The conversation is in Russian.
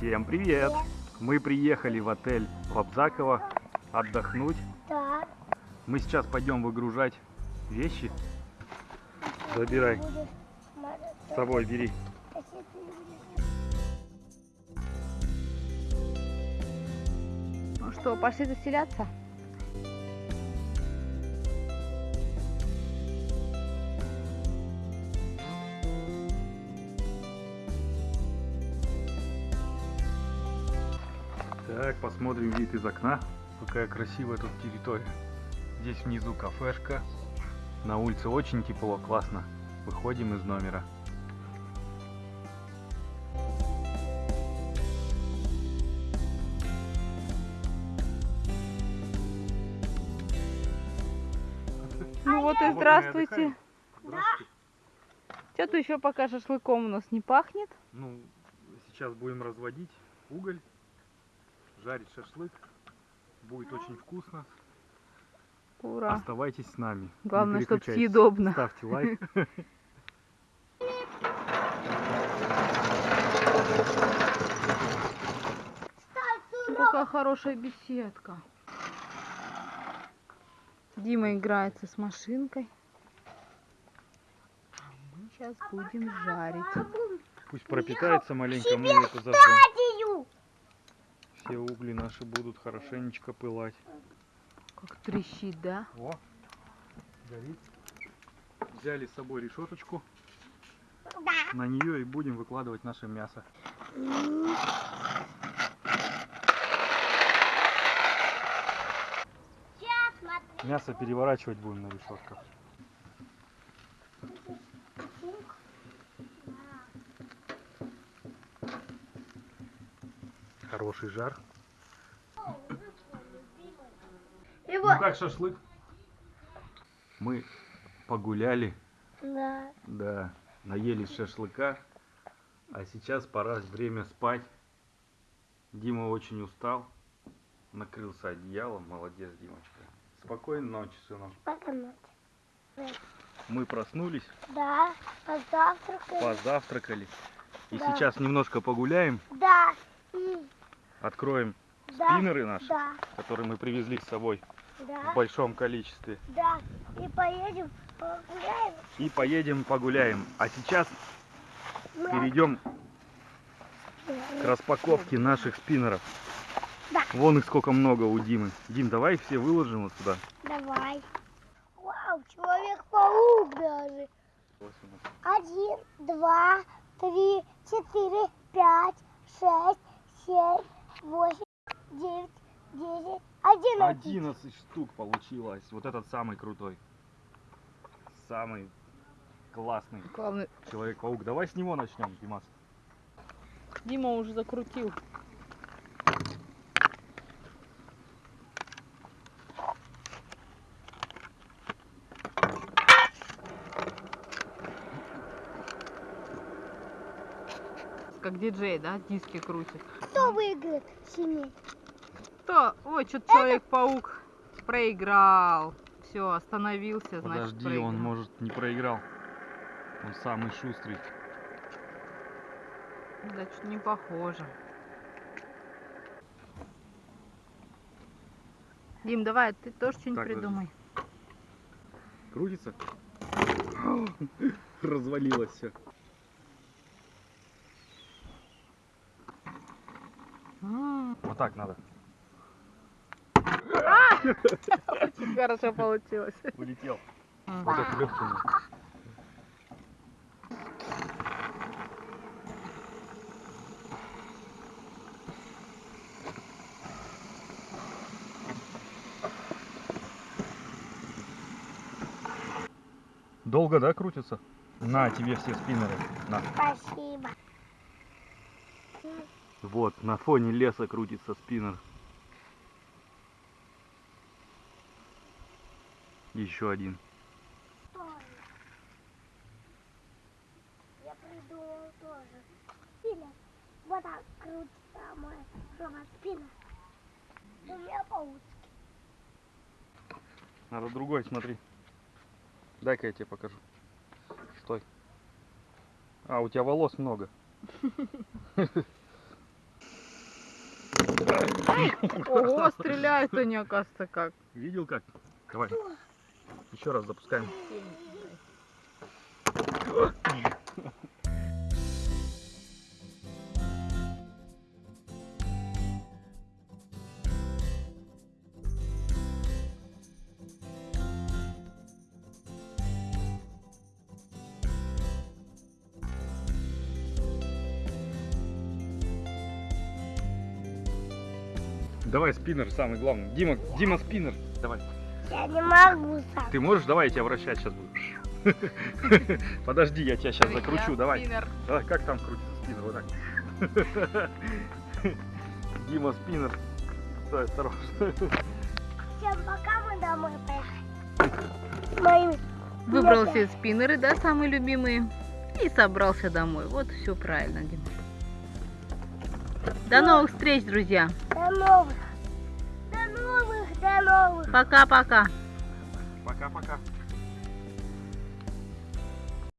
Всем привет! Мы приехали в отель Лобзаково отдохнуть. Да. Мы сейчас пойдем выгружать вещи. Забирай. С собой бери. Ну что, пошли заселяться? Так, посмотрим вид из окна. Какая красивая тут территория. Здесь внизу кафешка. На улице очень тепло, классно. Выходим из номера. Ну вот и здравствуйте. Здравствуйте. Что-то еще пока шашлыком у нас не пахнет. Ну, сейчас будем разводить уголь, жарить шашлык. Будет очень вкусно. Ура. Оставайтесь с нами. Главное, чтоб переключайтесь. съедобно. Ставьте лайк. Какая хорошая беседка. Дима играется с машинкой. А мы сейчас будем жарить. Пусть пропитается маленько, мы это зажжем. Все угли наши будут хорошенечко пылать. Как трещит, да? О, горит. Взяли с собой решеточку. Да. На нее и будем выкладывать наше мясо. Мясо переворачивать будем на решетках. Хороший жар. И Ну как шашлык? Мы погуляли, Да. да, наелись шашлыка, а сейчас пора время спать. Дима очень устал, накрылся одеялом, молодец, Димочка. Спокойной ночи, сынок. Пока ночь. Мы проснулись, Да. Позавтракали. позавтракали, и Да. сейчас немножко погуляем, Да. Откроем да. спиннеры наши, Да. которые мы привезли с собой Да. в большом количестве, Да. И поедем погуляем. и поедем погуляем. А сейчас Мы перейдем к распаковке наших спиннеров. Да. Вон их сколько много у Димы. Дим, давай все выложим вот сюда. Давай. Вау, человек-паук даже. Один, два, три, четыре, пять, шесть, семь, восемь, девять, десять, одиннадцать. 11 штук получилось. Вот этот самый крутой. Самый классный Главное, Человек-паук. Давай с него начнем, Димас. Дима уже закрутил. Как диджей, да? Диски крутит. Кто выиграет сильнее? Кто? Ой, что-то Человек-паук проиграл. Все, остановился, значит, Подожди, проиграл. он может не проиграл. Он самый шустрый. Да, что-то не похоже. Дим, давай, ты тоже что-нибудь подожди. придумай. Крутится? Развалилось все. Вот так надо. Очень хорошо получилось. Улетел. Вот это легкий. Долго, да, крутится? На тебе все спиннеры. На. Спасибо. Вот, на фоне леса крутится спиннер. Еще один. Я придумал тоже. Спина. Вот так крутится мой робот спина. У меня получится. Надо другой, смотри. Дай-ка я тебе покажу. Стой. А, у тебя волос много. Ого, стреляют они, оказывается, как. Видел как? Давай. Еще раз запускаем. Давай спиннер самый главный. Дима, Дима спиннер. Давай. Я не могу сам. Ты можешь? Давай я тебя вращать сейчас буду. Подожди, я тебя сейчас закручу. Давай. Давай, как там крутится спиннер? Вот так. Дима спиннер. Стой, осторожно. Всем пока, мы домой поехали. Моими. Выбрал все спиннеры, да, самые любимые. И собрался домой. Вот все правильно, Дима. До новых встреч, друзья. До новых. До новых, до новых. Пока-пока. Пока-пока.